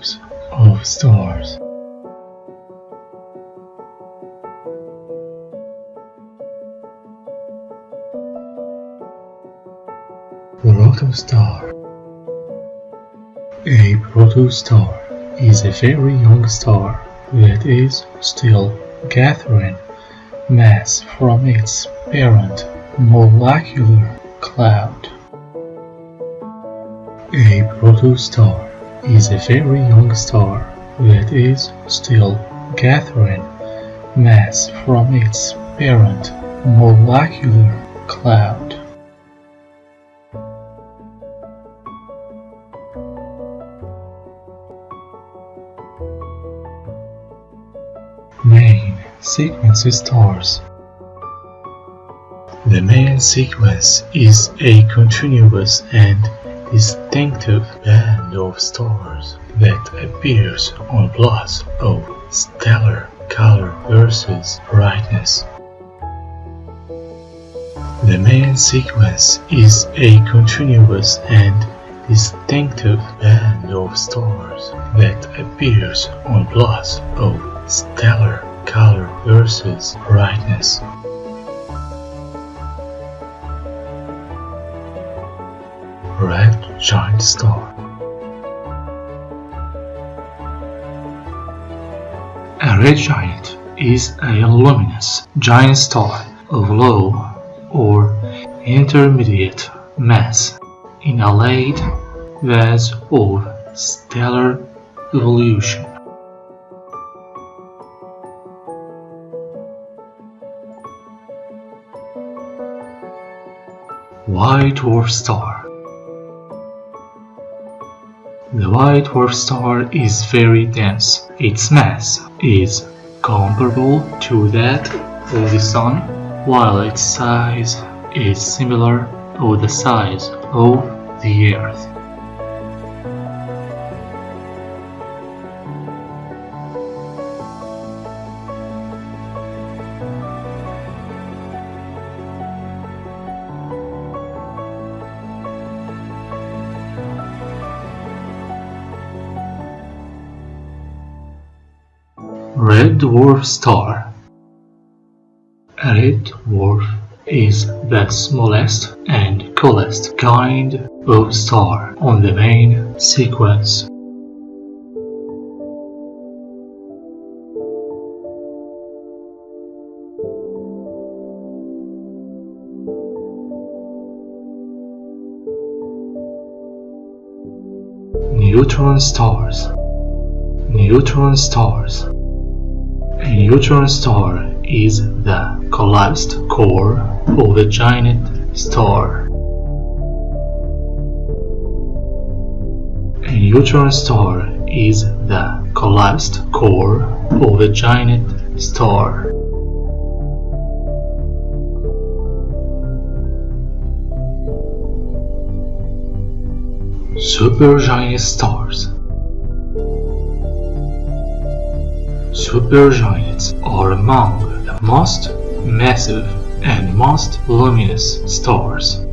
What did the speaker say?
types of stars. Protostar A protostar is a very young star that is still gathering mass from its parent molecular cloud. A protostar is a very young star that is still gathering mass from its parent molecular cloud. Main sequence stars The main sequence is a continuous and distinctive band of stars that appears on plots of stellar color versus brightness. The main sequence is a continuous and distinctive band of stars that appears on plots of stellar color versus brightness. Giant Star A red giant is a luminous giant star of low or intermediate mass in a late phase of stellar evolution. White Dwarf Star The white dwarf star is very dense. Its mass is comparable to that of the Sun, while its size is similar to the size of the Earth. Red Dwarf Star. A red dwarf is the smallest and coolest kind of star on the main sequence. Neutron stars. Neutron stars neutron star is the collapsed core of a giant star. A neutron star is the collapsed core of a giant star. Supergiant stars Supergiants are among the most massive and most luminous stars.